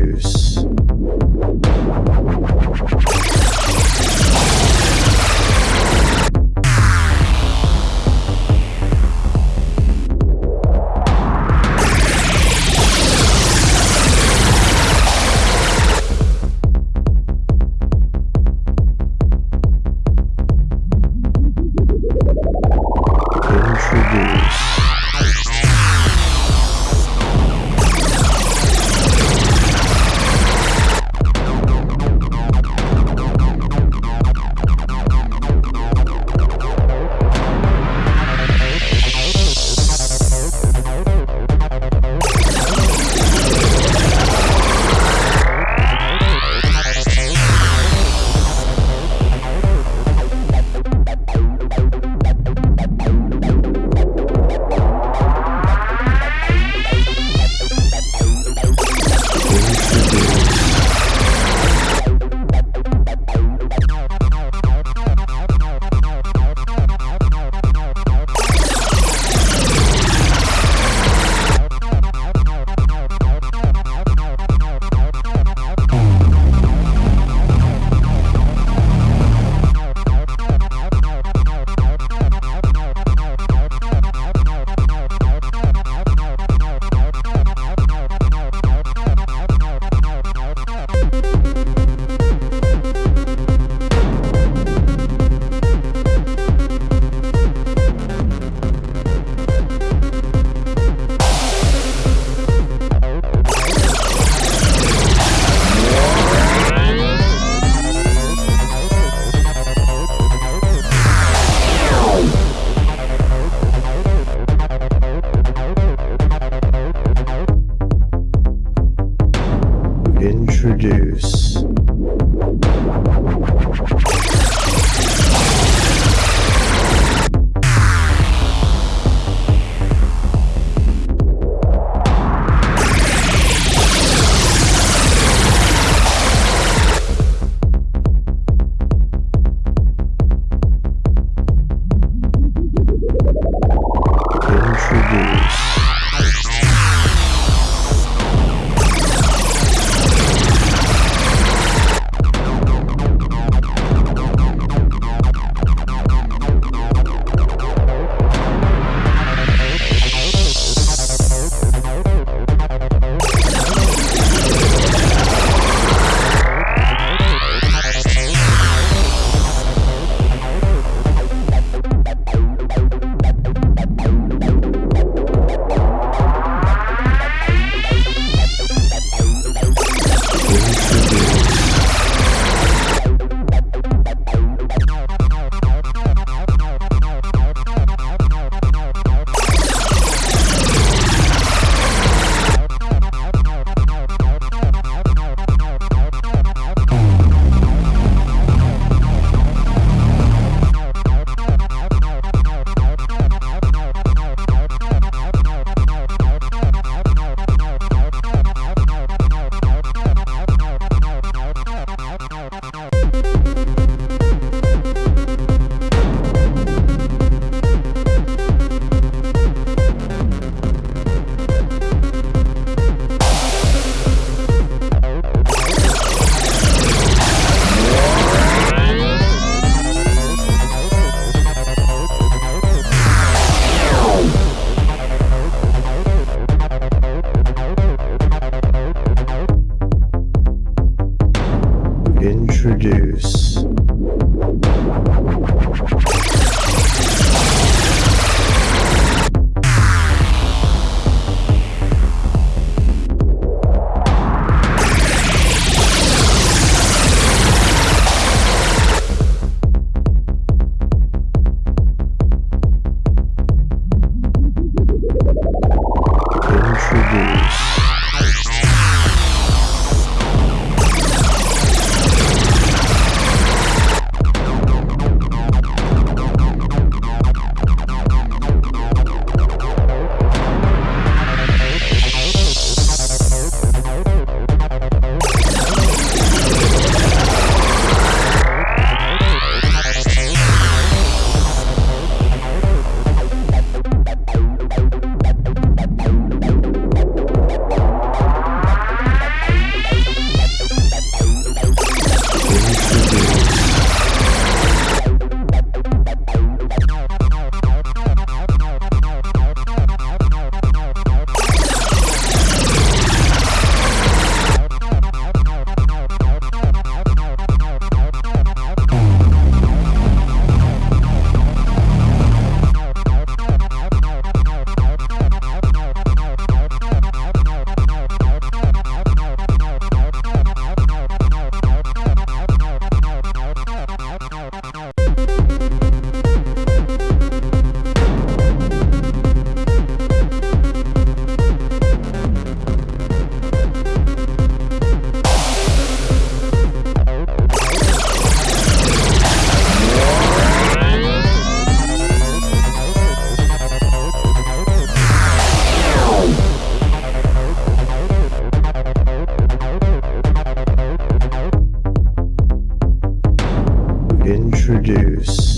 Introduce. Introduce. introduce. introduce